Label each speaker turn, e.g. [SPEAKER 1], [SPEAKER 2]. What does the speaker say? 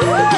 [SPEAKER 1] We're